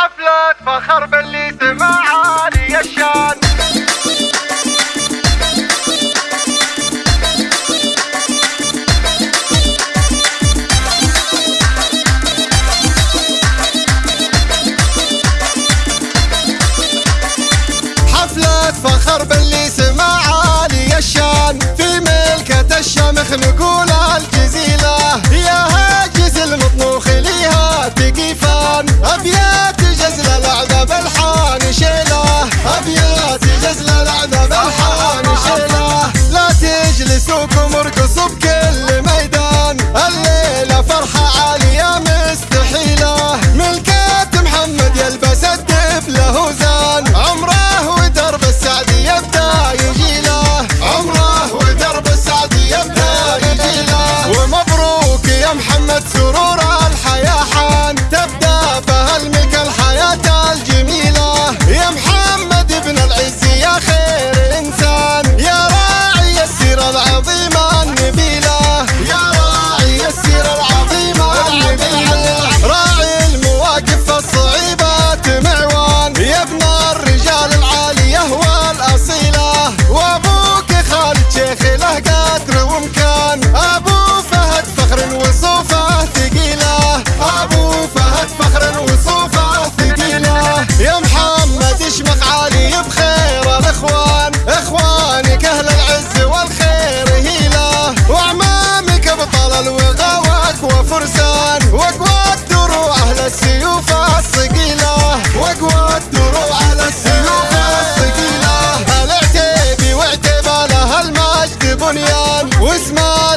حفلة فخر باللي سمع عالي الشان حفلة فخر باللي سمع عالي الشان في ملكة الشامخ نقول الجزيلة. يا هاجس المطنوخ ليها تقيفان أبيات بنيان واسمع